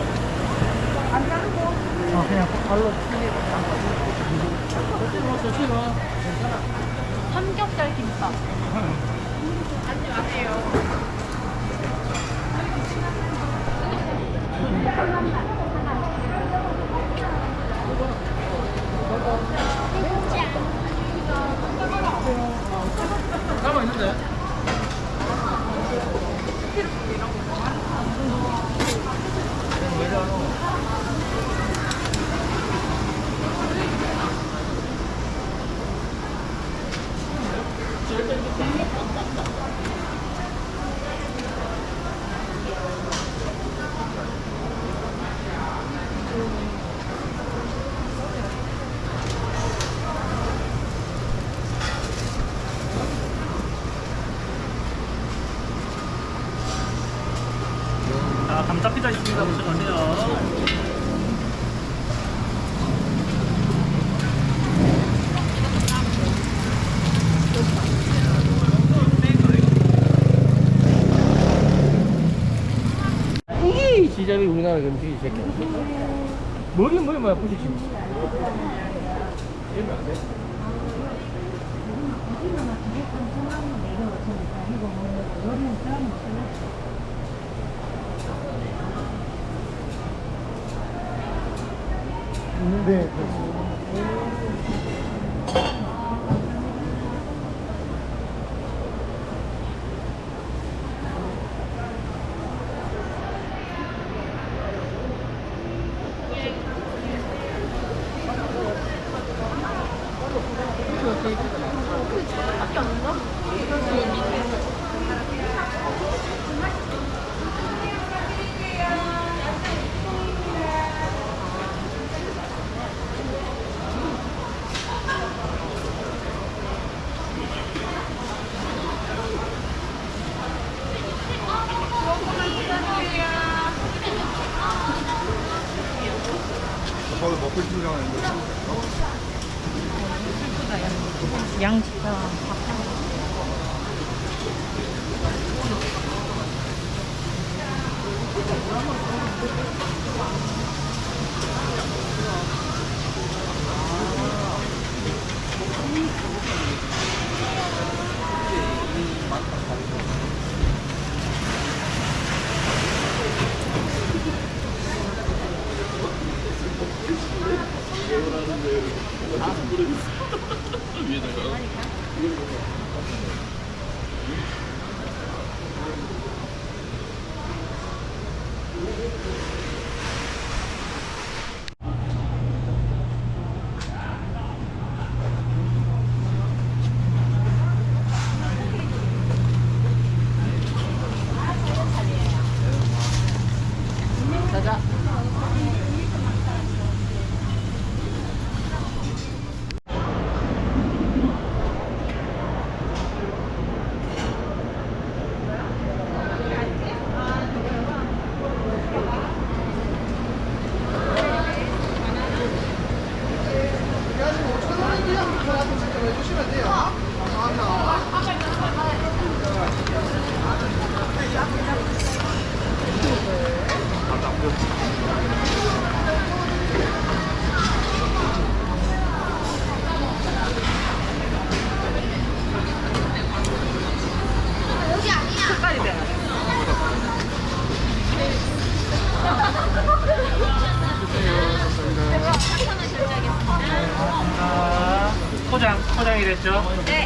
안 자르고? 아, 그냥 발로 삼겹살 김밥. 앉지 마세요. 이게 지잡이 우리나라 음식이 새끼. 머리 머리 뭐야 부시지. 이러면 안 돼. 네. 저도 양식당 위에다가 되겠죠? 네.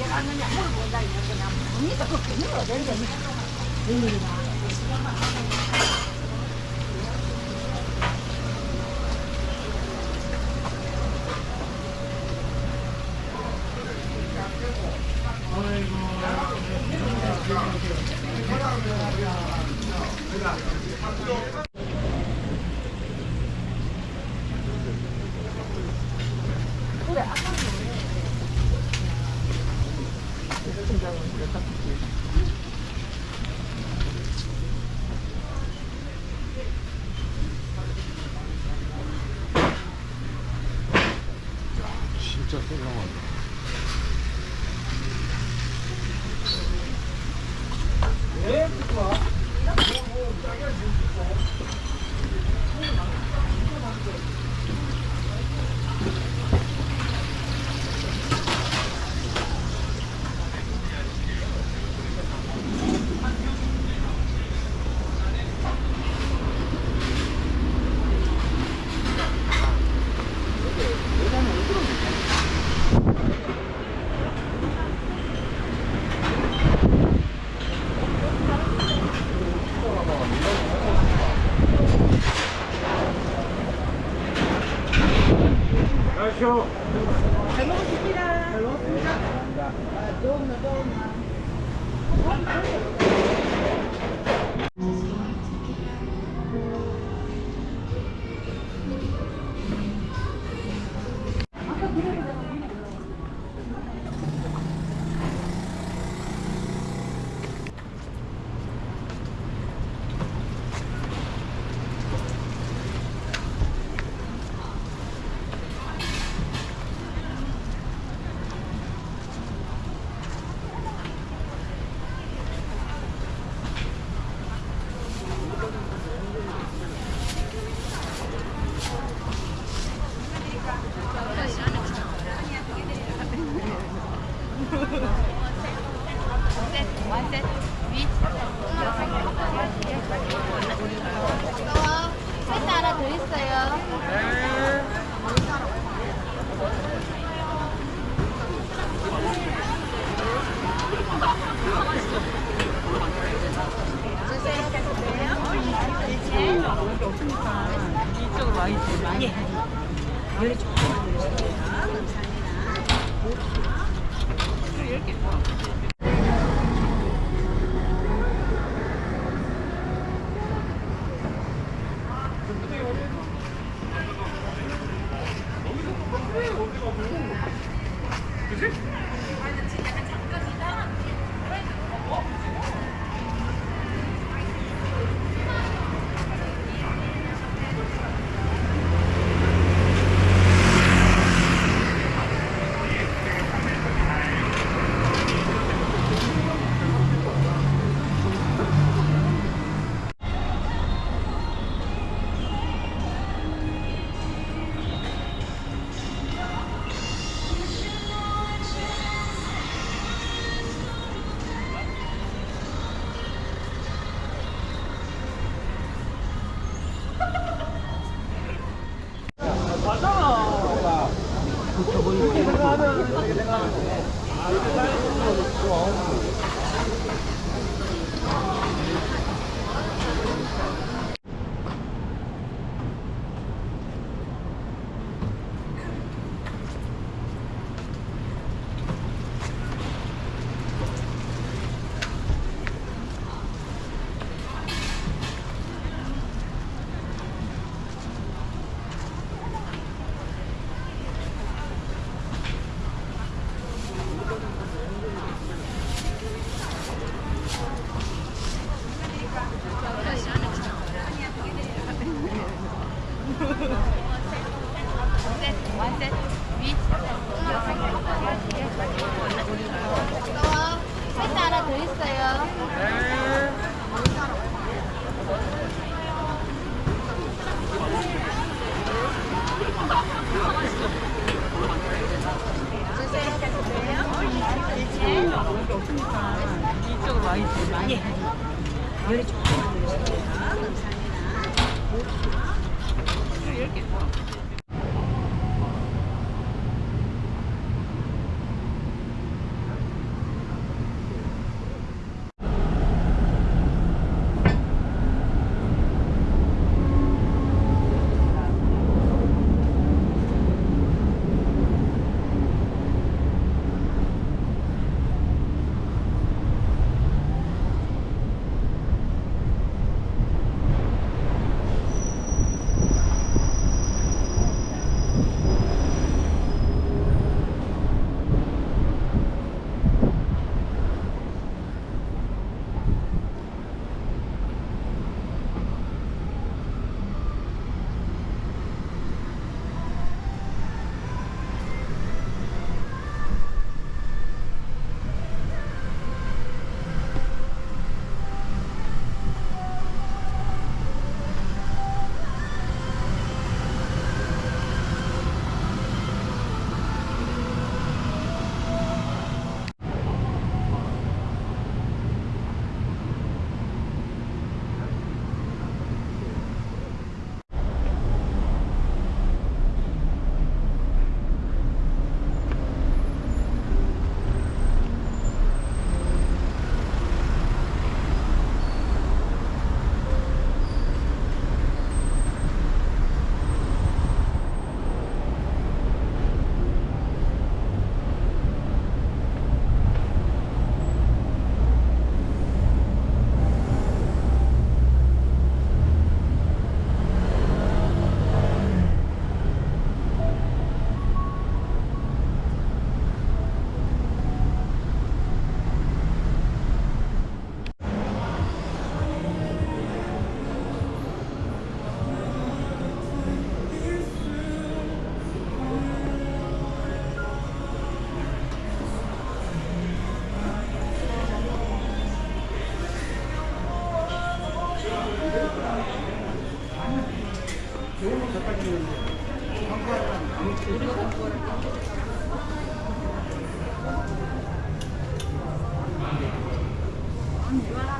いいな。 가십시오. 잘 먹었습니다. 잘 먹었습니다. 아, 좋은나, 좋은나. 예. 아, 예. 아, 예. 열이 좀. Thank you.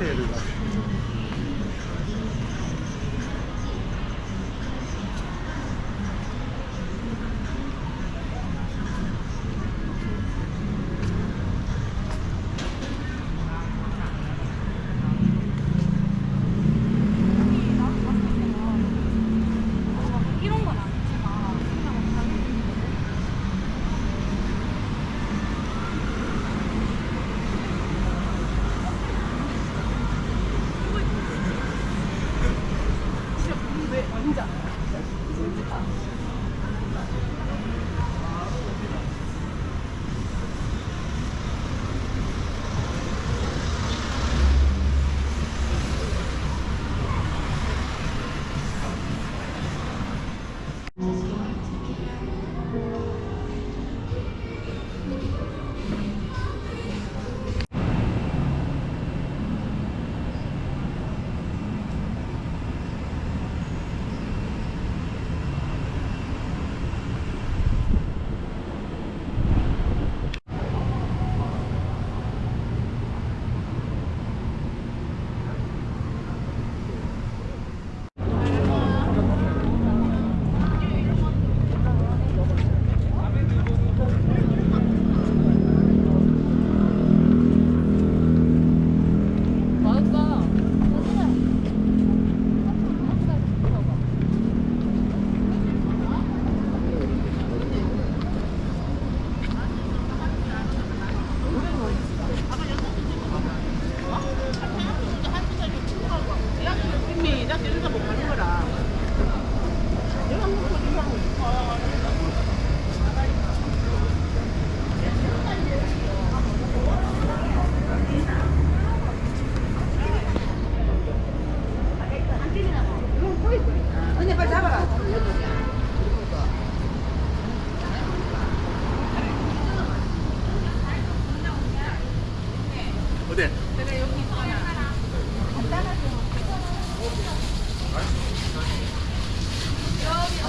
이런